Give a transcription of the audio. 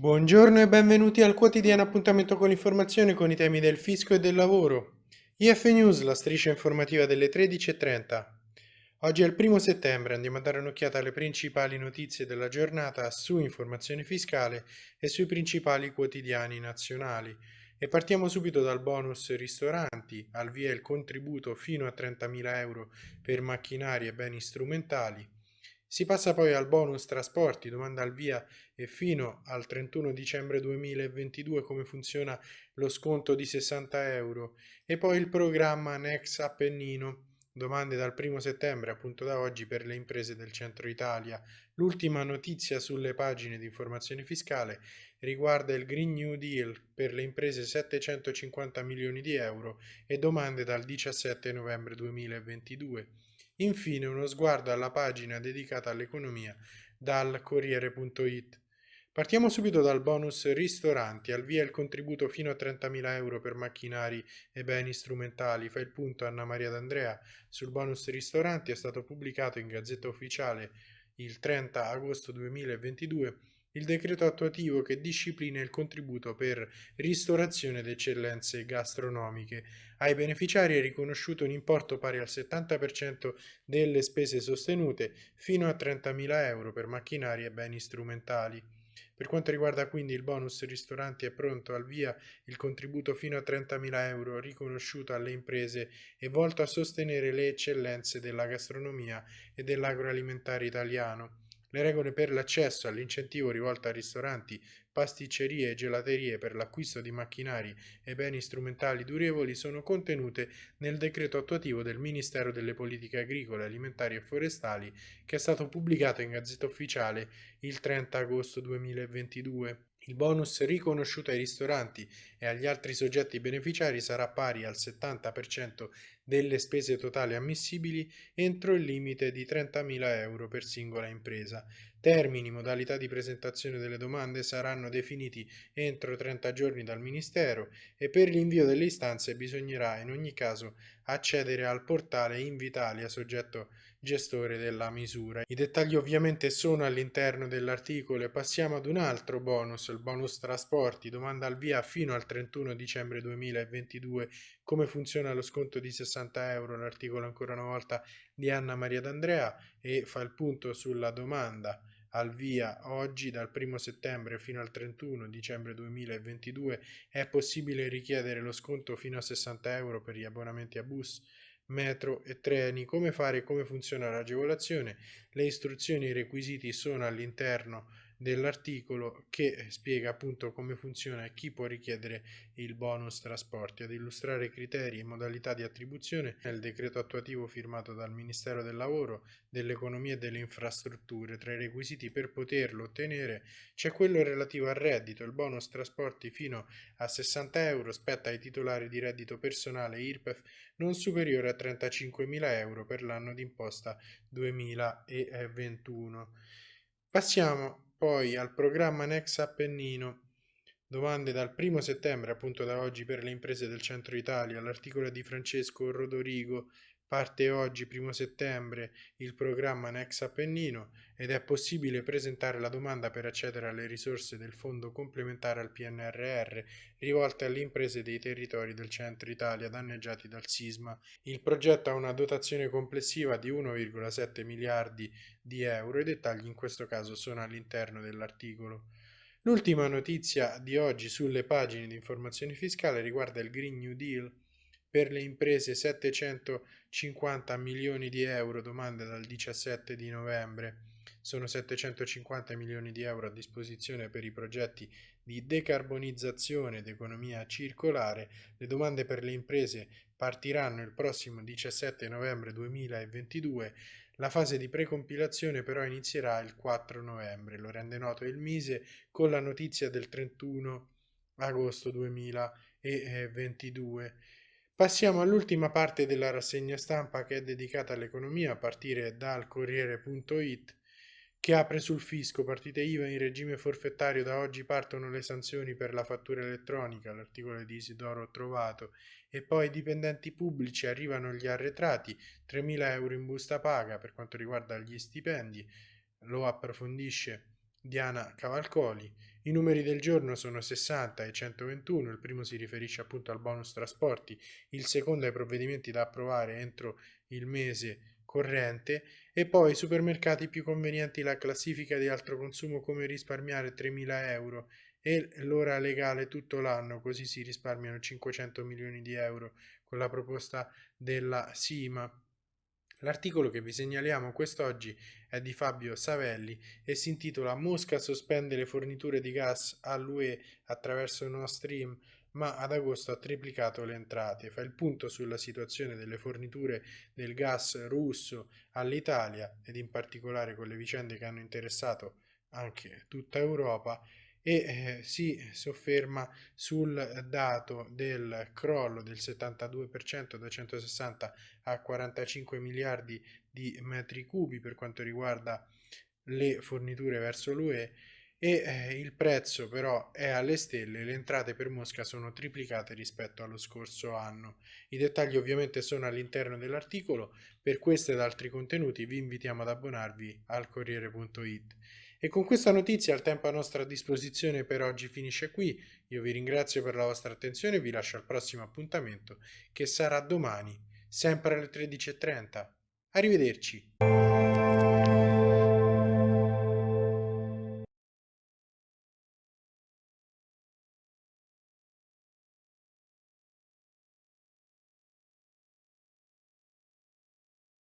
Buongiorno e benvenuti al quotidiano appuntamento con l'informazione con i temi del fisco e del lavoro. IF News, la striscia informativa delle 13.30. Oggi è il primo settembre, andiamo a dare un'occhiata alle principali notizie della giornata su informazione fiscale e sui principali quotidiani nazionali. E partiamo subito dal bonus ristoranti, al via il contributo fino a 30.000 euro per macchinari e beni strumentali. Si passa poi al bonus trasporti, domanda al via e fino al 31 dicembre 2022 come funziona lo sconto di 60 euro e poi il programma Nex Appennino, domande dal 1 settembre appunto da oggi per le imprese del centro Italia. L'ultima notizia sulle pagine di informazione fiscale riguarda il Green New Deal per le imprese 750 milioni di euro e domande dal 17 novembre 2022. Infine uno sguardo alla pagina dedicata all'economia dal Corriere.it. Partiamo subito dal bonus ristoranti, al via il contributo fino a 30.000 euro per macchinari e beni strumentali. Fa il punto Anna Maria D'Andrea sul bonus ristoranti, è stato pubblicato in Gazzetta Ufficiale il 30 agosto 2022 il decreto attuativo che disciplina il contributo per ristorazione ed eccellenze gastronomiche. Ai beneficiari è riconosciuto un importo pari al 70% delle spese sostenute fino a 30.000 euro per macchinari e beni strumentali. Per quanto riguarda quindi il bonus ristoranti è pronto al via il contributo fino a 30.000 euro riconosciuto alle imprese e volto a sostenere le eccellenze della gastronomia e dell'agroalimentare italiano. Le regole per l'accesso all'incentivo rivolto a ristoranti, pasticcerie e gelaterie per l'acquisto di macchinari e beni strumentali durevoli sono contenute nel decreto attuativo del Ministero delle Politiche Agricole, Alimentari e Forestali che è stato pubblicato in Gazzetta Ufficiale il 30 agosto 2022. Il bonus riconosciuto ai ristoranti e agli altri soggetti beneficiari sarà pari al 70% delle spese totali ammissibili entro il limite di 30.000 euro per singola impresa. Termini, modalità di presentazione delle domande saranno definiti entro 30 giorni dal Ministero e per l'invio delle istanze bisognerà in ogni caso accedere al portale Invitalia soggetto gestore della misura. I dettagli ovviamente sono all'interno dell'articolo e passiamo ad un altro bonus, il bonus trasporti, domanda al via fino al 31 dicembre 2022 come funziona lo sconto di 60 euro, l'articolo ancora una volta di Anna Maria D'Andrea e fa il punto sulla domanda al via oggi. Dal 1 settembre fino al 31 dicembre 2022 è possibile richiedere lo sconto fino a 60 euro per gli abbonamenti a bus, metro e treni. Come fare e come funziona l'agevolazione? Le istruzioni e i requisiti sono all'interno dell'articolo che spiega appunto come funziona e chi può richiedere il bonus trasporti. Ad illustrare criteri e modalità di attribuzione è il decreto attuativo firmato dal Ministero del Lavoro, dell'Economia e delle Infrastrutture. Tra i requisiti per poterlo ottenere c'è quello relativo al reddito. Il bonus trasporti fino a 60 euro spetta ai titolari di reddito personale IRPEF non superiore a 35.000 euro per l'anno d'imposta 2021. Passiamo poi al programma Nex Appennino, domande dal 1 settembre, appunto da oggi per le imprese del centro Italia, l'articolo di Francesco Rodorigo Parte oggi, 1 settembre, il programma Nex Appennino ed è possibile presentare la domanda per accedere alle risorse del fondo complementare al PNRR rivolte alle imprese dei territori del centro Italia danneggiati dal sisma. Il progetto ha una dotazione complessiva di 1,7 miliardi di euro i dettagli in questo caso sono all'interno dell'articolo. L'ultima notizia di oggi sulle pagine di informazione fiscale riguarda il Green New Deal per le imprese 750 milioni di euro, domande dal 17 di novembre. Sono 750 milioni di euro a disposizione per i progetti di decarbonizzazione ed economia circolare. Le domande per le imprese partiranno il prossimo 17 novembre 2022. La fase di precompilazione però inizierà il 4 novembre, lo rende noto il Mise con la notizia del 31 agosto 2022. Passiamo all'ultima parte della rassegna stampa che è dedicata all'economia a partire dal Corriere.it che apre sul fisco, partite IVA in regime forfettario, da oggi partono le sanzioni per la fattura elettronica, l'articolo di Isidoro trovato, e poi dipendenti pubblici arrivano gli arretrati, 3.000 euro in busta paga per quanto riguarda gli stipendi, lo approfondisce Diana Cavalcoli. I numeri del giorno sono 60 e 121, il primo si riferisce appunto al bonus trasporti, il secondo ai provvedimenti da approvare entro il mese corrente e poi supermercati più convenienti la classifica di altro consumo come risparmiare 3.000 euro e l'ora legale tutto l'anno così si risparmiano 500 milioni di euro con la proposta della SIMA. L'articolo che vi segnaliamo quest'oggi è di Fabio Savelli e si intitola Mosca sospende le forniture di gas all'UE attraverso Nord Stream ma ad agosto ha triplicato le entrate. Fa il punto sulla situazione delle forniture del gas russo all'Italia ed in particolare con le vicende che hanno interessato anche tutta Europa e eh, si sofferma sul dato del crollo del 72% da 160 a 45 miliardi di metri cubi per quanto riguarda le forniture verso l'UE e eh, il prezzo però è alle stelle, le entrate per Mosca sono triplicate rispetto allo scorso anno. I dettagli ovviamente sono all'interno dell'articolo, per questo ed altri contenuti vi invitiamo ad abbonarvi al Corriere.it. E con questa notizia il tempo a nostra disposizione per oggi finisce qui, io vi ringrazio per la vostra attenzione e vi lascio al prossimo appuntamento che sarà domani, sempre alle 13.30. Arrivederci!